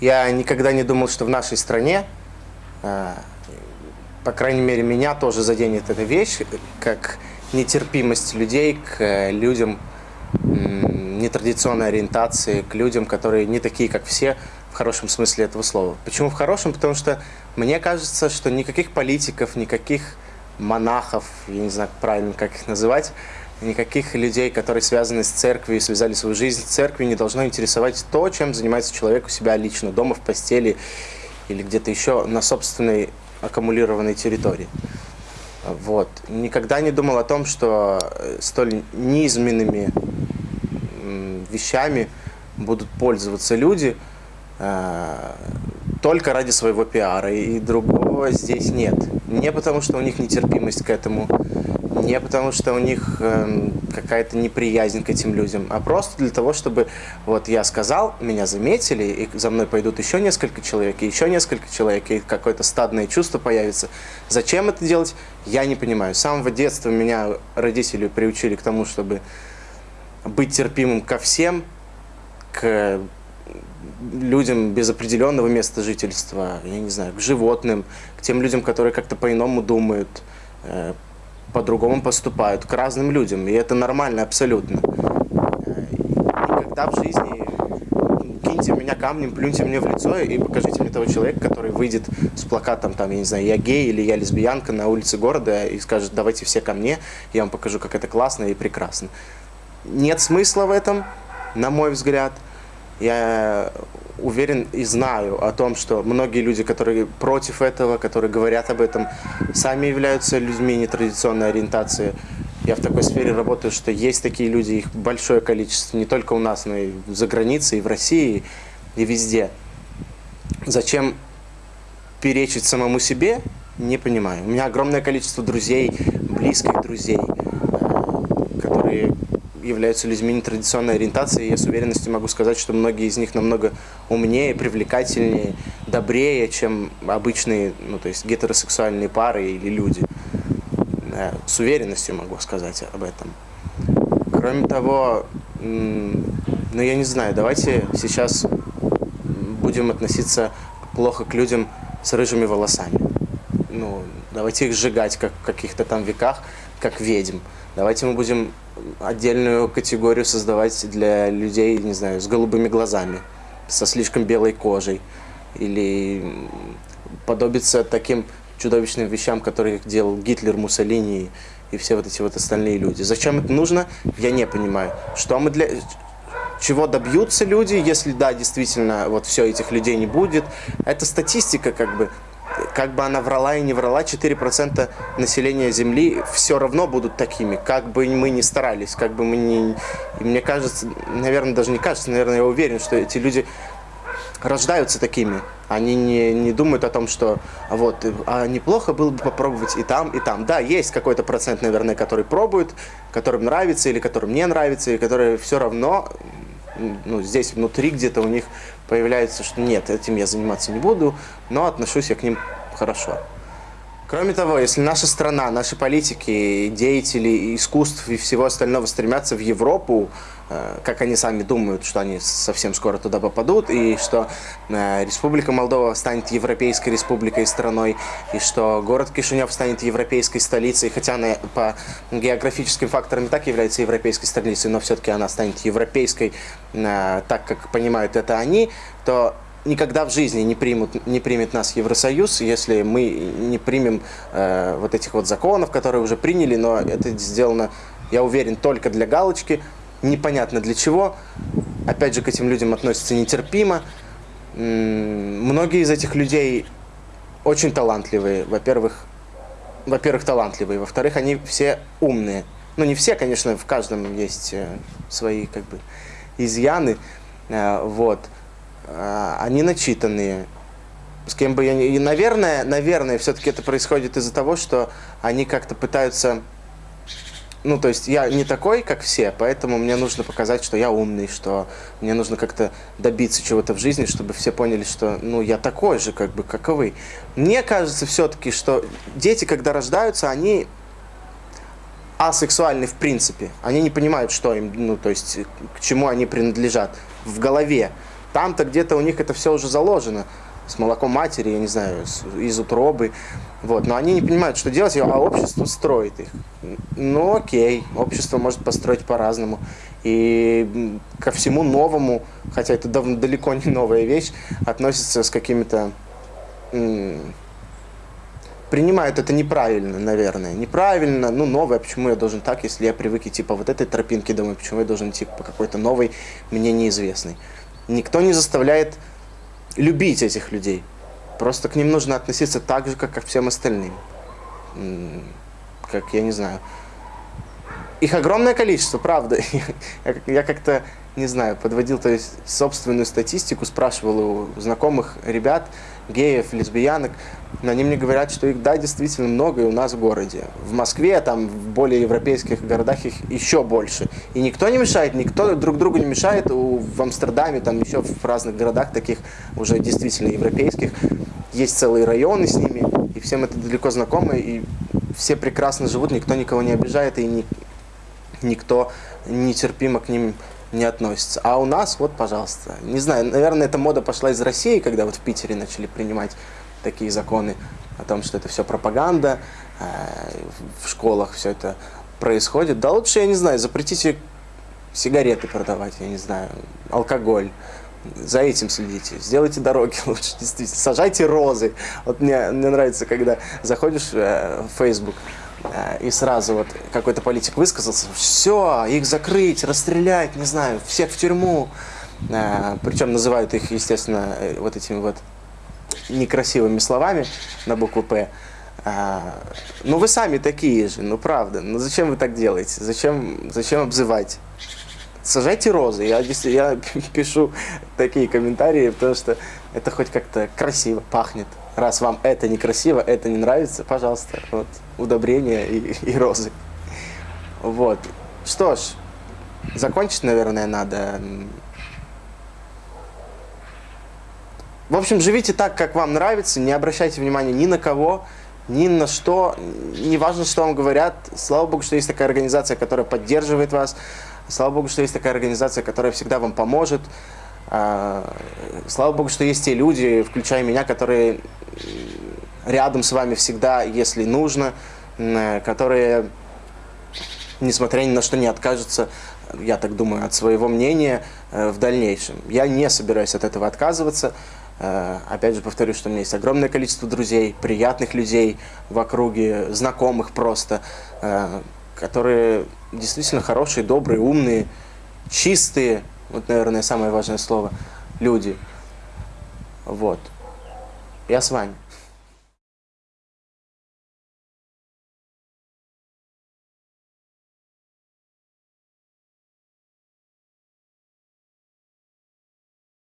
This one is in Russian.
Я никогда не думал, что в нашей стране, э, по крайней мере, меня тоже заденет эта вещь, как нетерпимость людей к людям нетрадиционной ориентации, к людям, которые не такие, как все, в хорошем смысле этого слова. Почему в хорошем? Потому что мне кажется, что никаких политиков, никаких монахов, я не знаю правильно, как их называть, никаких людей, которые связаны с церковью связали свою жизнь с церковью, не должно интересовать то, чем занимается человек у себя лично, дома, в постели или где-то еще на собственной аккумулированной территории. Вот. Никогда не думал о том, что э, столь низменными вещами будут пользоваться люди э, только ради своего пиара, и другого здесь нет. Не потому, что у них нетерпимость к этому, не потому, что у них э, какая-то неприязнь к этим людям, а просто для того, чтобы вот я сказал, меня заметили, и за мной пойдут еще несколько человек, и еще несколько человек, и какое-то стадное чувство появится. Зачем это делать, я не понимаю. С самого детства меня родители приучили к тому, чтобы быть терпимым ко всем, к людям без определенного места жительства, я не знаю, к животным, к тем людям, которые как-то по-иному думают, э, по-другому поступают, к разным людям. И это нормально абсолютно. Никогда в жизни киньте меня камнем, плюньте мне в лицо и покажите мне того человека, который выйдет с плакатом, там, я не знаю, я гей или я лесбиянка на улице города и скажет, давайте все ко мне, я вам покажу, как это классно и прекрасно. Нет смысла в этом, на мой взгляд. Я уверен и знаю о том, что многие люди, которые против этого, которые говорят об этом, сами являются людьми нетрадиционной ориентации. Я в такой сфере работаю, что есть такие люди, их большое количество, не только у нас, но и за границей, и в России, и везде. Зачем перечить самому себе, не понимаю. У меня огромное количество друзей, близких друзей, э, которые являются людьми нетрадиционной ориентации, я с уверенностью могу сказать, что многие из них намного умнее, привлекательнее, добрее, чем обычные, ну, то есть гетеросексуальные пары или люди. С уверенностью могу сказать об этом. Кроме того, ну я не знаю, давайте сейчас будем относиться плохо к людям с рыжими волосами. Ну, давайте их сжигать как в каких-то там веках, как ведьм. Давайте мы будем отдельную категорию создавать для людей, не знаю, с голубыми глазами, со слишком белой кожей. Или подобиться таким чудовищным вещам, которые делал Гитлер, Муссолини и все вот эти вот остальные люди. Зачем это нужно, я не понимаю. Что мы для... Чего добьются люди, если да, действительно, вот все этих людей не будет. Это статистика как бы как бы она врала и не врала, 4% населения Земли все равно будут такими, как бы мы ни старались, как бы мы ни... И мне кажется, наверное, даже не кажется, наверное, я уверен, что эти люди рождаются такими. Они не, не думают о том, что вот, а неплохо было бы попробовать и там, и там. Да, есть какой-то процент, наверное, который пробуют, которым нравится или которым не нравится, и которые все равно ну, здесь внутри где-то у них появляется, что нет, этим я заниматься не буду, но отношусь я к ним хорошо. Кроме того, если наша страна, наши политики, деятели искусств и всего остального стремятся в Европу, э, как они сами думают, что они совсем скоро туда попадут, и что э, Республика Молдова станет Европейской республикой страной, и что город Кишинев станет европейской столицей, хотя она по географическим факторам и так является европейской столицей, но все-таки она станет европейской, э, так как понимают это они, то никогда в жизни не, примут, не примет нас Евросоюз, если мы не примем э, вот этих вот законов, которые уже приняли, но это сделано, я уверен, только для галочки, непонятно для чего. Опять же, к этим людям относятся нетерпимо. Многие из этих людей очень талантливые, во-первых, во-первых, талантливые, во-вторых, они все умные. Ну, не все, конечно, в каждом есть э, свои, как бы, изъяны, э, вот. А, они начитанные, с кем бы я ни... И, наверное, наверное, все-таки это происходит из-за того, что они как-то пытаются... Ну, то есть я не такой, как все, поэтому мне нужно показать, что я умный, что мне нужно как-то добиться чего-то в жизни, чтобы все поняли, что, ну, я такой же, как бы, как и вы. Мне кажется все-таки, что дети, когда рождаются, они асексуальны в принципе. Они не понимают, что им, ну, то есть, к чему они принадлежат в голове. Там-то где-то у них это все уже заложено с молоком матери, я не знаю, с, из утробы. Вот. Но они не понимают, что делать, а общество строит их. Ну окей, общество может построить по-разному. И ко всему новому, хотя это давно, далеко не новая вещь, относится с какими-то... Принимают это неправильно, наверное. Неправильно, ну новое, почему я должен так, если я привык идти по вот этой тропинке домой, почему я должен идти по какой-то новой, мне неизвестной. Никто не заставляет любить этих людей. Просто к ним нужно относиться так же, как ко всем остальным. Как, я не знаю. Их огромное количество, правда. Я как-то, не знаю, подводил то есть, собственную статистику, спрашивал у знакомых ребят, геев, лесбиянок, но они мне говорят, что их, да, действительно много и у нас в городе. В Москве, там, в более европейских городах их еще больше. И никто не мешает, никто друг другу не мешает. В Амстердаме, там, еще в разных городах таких уже действительно европейских, есть целые районы с ними, и всем это далеко знакомо, и все прекрасно живут, никто никого не обижает, и ни, никто нетерпимо к ним не относится. А у нас, вот, пожалуйста, не знаю, наверное, эта мода пошла из России, когда вот в Питере начали принимать такие законы о том, что это все пропаганда, э, в школах все это происходит. Да лучше, я не знаю, запретите сигареты продавать, я не знаю, алкоголь. За этим следите, сделайте дороги лучше, действительно. Сажайте розы. Вот мне, мне нравится, когда заходишь э, в Facebook, Э, и сразу вот какой-то политик высказался, все, их закрыть, расстрелять, не знаю, всех в тюрьму. Причем называют их, естественно, вот этими вот некрасивыми словами на букву «П». Ну вы сами такие же, ну правда, ну зачем вы так делаете, зачем, зачем обзывать? Сажайте розы, я, я пишу такие комментарии, потому что это хоть как-то красиво пахнет. Раз вам это некрасиво, это не нравится, пожалуйста, вот, удобрения и, и розы. Вот. Что ж, закончить, наверное, надо. В общем, живите так, как вам нравится, не обращайте внимания ни на кого, ни на что, не важно, что вам говорят. Слава Богу, что есть такая организация, которая поддерживает вас. Слава Богу, что есть такая организация, которая всегда вам поможет. А, слава Богу, что есть те люди, включая меня, которые рядом с вами всегда, если нужно, которые, несмотря ни на что, не откажутся, я так думаю, от своего мнения э, в дальнейшем. Я не собираюсь от этого отказываться. Э, опять же повторю, что у меня есть огромное количество друзей, приятных людей в округе, знакомых просто, э, которые действительно хорошие, добрые, умные, чистые, вот, наверное, самое важное слово, люди. Вот. Я с вами.